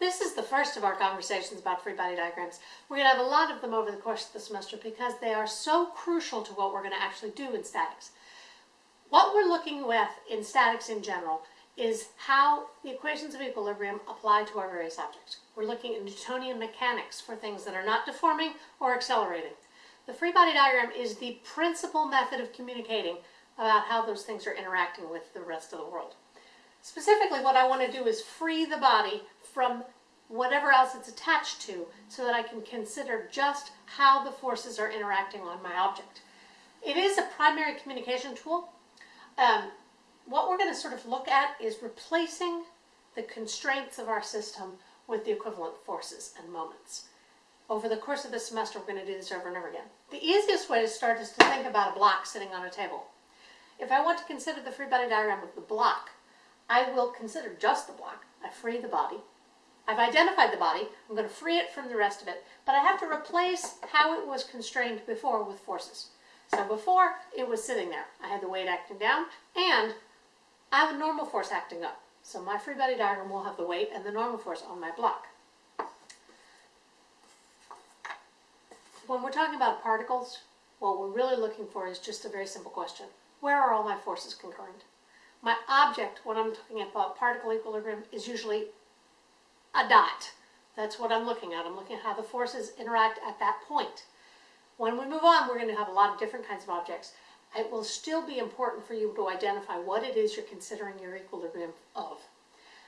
This is the first of our conversations about free body diagrams. We're going to have a lot of them over the course of the semester because they are so crucial to what we're going to actually do in statics. What we're looking with in statics in general is how the equations of equilibrium apply to our various objects. We're looking at Newtonian mechanics for things that are not deforming or accelerating. The free body diagram is the principal method of communicating about how those things are interacting with the rest of the world. Specifically, what I want to do is free the body from whatever else it's attached to so that I can consider just how the forces are interacting on my object. It is a primary communication tool. Um, what we're going to sort of look at is replacing the constraints of our system with the equivalent forces and moments. Over the course of the semester, we're going to do this over and over again. The easiest way to start is to think about a block sitting on a table. If I want to consider the free body diagram of the block, I will consider just the block. I free the body. I've identified the body. I'm going to free it from the rest of it, but I have to replace how it was constrained before with forces. So before, it was sitting there. I had the weight acting down, and I have a normal force acting up. So my free body diagram will have the weight and the normal force on my block. When we're talking about particles, what we're really looking for is just a very simple question. Where are all my forces concurrent? My object, when I'm talking about particle equilibrium, is usually a dot. That's what I'm looking at. I'm looking at how the forces interact at that point. When we move on, we're going to have a lot of different kinds of objects. It will still be important for you to identify what it is you're considering your equilibrium of.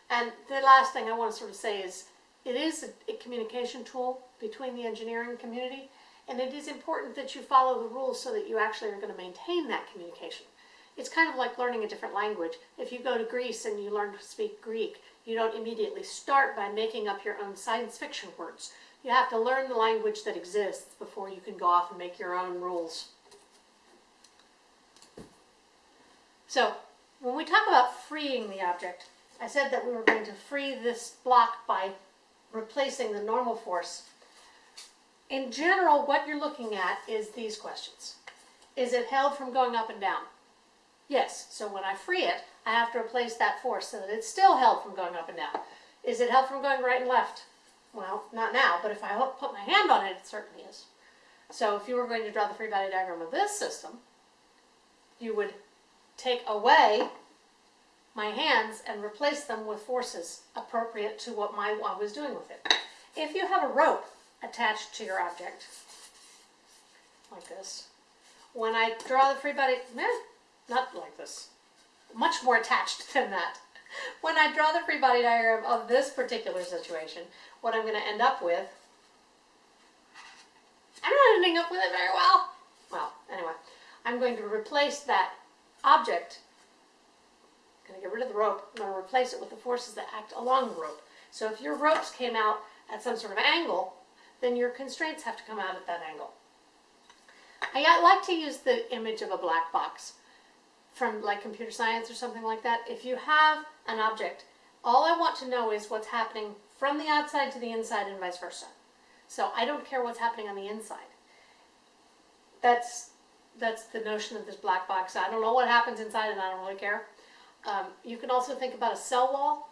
And the last thing I want to sort of say is, it is a, a communication tool between the engineering community, and it is important that you follow the rules so that you actually are going to maintain that communication. It's kind of like learning a different language. If you go to Greece and you learn to speak Greek, you don't immediately start by making up your own science fiction words. You have to learn the language that exists before you can go off and make your own rules. So, when we talk about freeing the object, I said that we were going to free this block by replacing the normal force. In general, what you're looking at is these questions. Is it held from going up and down? Yes, so when I free it, I have to replace that force so that it's still held from going up and down. Is it held from going right and left? Well, not now, but if I put my hand on it, it certainly is. So if you were going to draw the free body diagram of this system, you would take away my hands and replace them with forces appropriate to what my, I was doing with it. If you have a rope attached to your object, like this, when I draw the free body, eh, not like this, much more attached than that. When I draw the free body diagram of this particular situation, what I'm going to end up with, I'm not ending up with it very well. Well, anyway, I'm going to replace that object, I'm going to get rid of the rope, I'm going to replace it with the forces that act along the rope. So if your ropes came out at some sort of angle, then your constraints have to come out at that angle. I like to use the image of a black box from like computer science or something like that, if you have an object, all I want to know is what's happening from the outside to the inside and vice versa. So I don't care what's happening on the inside. That's, that's the notion of this black box. I don't know what happens inside and I don't really care. Um, you can also think about a cell wall.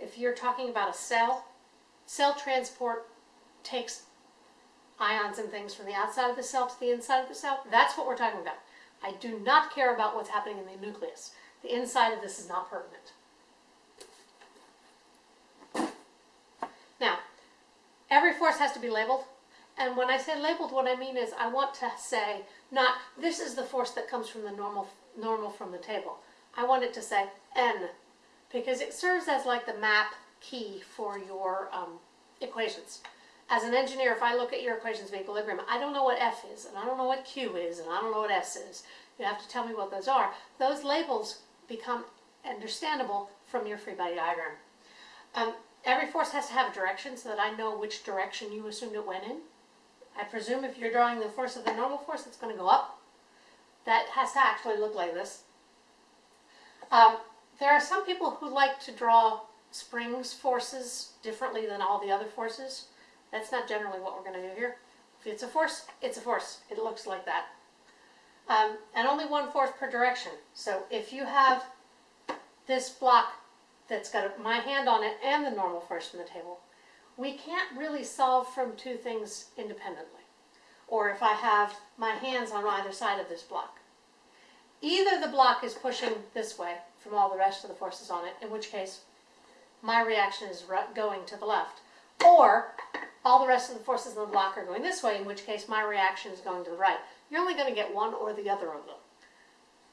If you're talking about a cell, cell transport takes ions and things from the outside of the cell to the inside of the cell. That's what we're talking about. I do not care about what's happening in the nucleus. The inside of this is not pertinent. Now, every force has to be labeled. And when I say labeled, what I mean is I want to say not this is the force that comes from the normal, normal from the table. I want it to say N because it serves as like the map key for your um, equations as an engineer, if I look at your equations of equilibrium, I don't know what F is, and I don't know what Q is, and I don't know what S is. You have to tell me what those are. Those labels become understandable from your free body diagram. Um, every force has to have a direction so that I know which direction you assumed it went in. I presume if you're drawing the force of the normal force, it's going to go up. That has to actually look like this. Um, there are some people who like to draw springs forces differently than all the other forces. That's not generally what we're going to do here. If it's a force, it's a force. It looks like that. Um, and only one force per direction. So if you have this block that's got my hand on it and the normal force from the table, we can't really solve from two things independently. Or if I have my hands on either side of this block. Either the block is pushing this way from all the rest of the forces on it, in which case my reaction is going to the left, or all the rest of the forces in the block are going this way, in which case my reaction is going to the right. You're only going to get one or the other of them.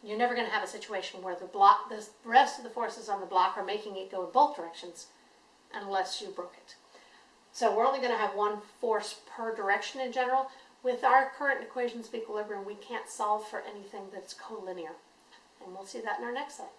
You're never going to have a situation where the block, the rest of the forces on the block are making it go in both directions, unless you broke it. So we're only going to have one force per direction in general. With our current equations of equilibrium, we can't solve for anything that's collinear. And we'll see that in our next slide.